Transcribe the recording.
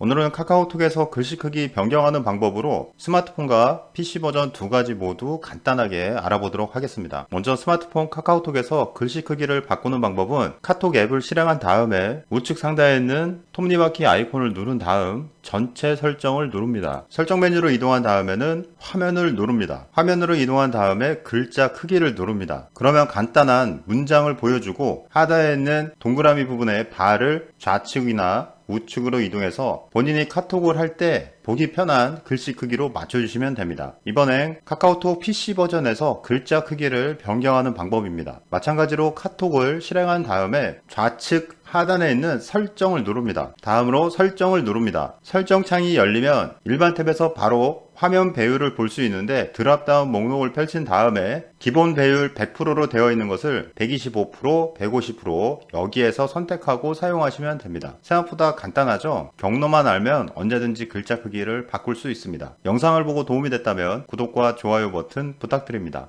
오늘은 카카오톡에서 글씨 크기 변경하는 방법으로 스마트폰과 PC 버전 두 가지 모두 간단하게 알아보도록 하겠습니다. 먼저 스마트폰 카카오톡에서 글씨 크기를 바꾸는 방법은 카톡 앱을 실행한 다음에 우측 상단에 있는 톱니바퀴 아이콘을 누른 다음 전체 설정을 누릅니다. 설정 메뉴로 이동한 다음에는 화면을 누릅니다. 화면으로 이동한 다음에 글자 크기를 누릅니다. 그러면 간단한 문장을 보여주고 하단에 있는 동그라미 부분에 발을 좌측이나 우측으로 이동해서 본인이 카톡을 할 때 보기 편한 글씨 크기로 맞춰주시면 됩니다. 이번엔 카카오톡 PC 버전에서 글자 크기를 변경하는 방법입니다. 마찬가지로 카톡을 실행한 다음에 좌측 하단에 있는 설정을 누릅니다. 다음으로 설정을 누릅니다. 설정 창이 열리면 일반 탭에서 바로 화면 배율을 볼 수 있는데 드랍다운 목록을 펼친 다음에 기본 배율 100%로 되어 있는 것을 125%, 150% 여기에서 선택하고 사용하시면 됩니다. 생각보다 간단하죠? 경로만 알면 언제든지 글자 크기를 바꿀 수 있습니다. 영상을 보고 도움이 됐다면 구독과 좋아요 버튼 부탁드립니다.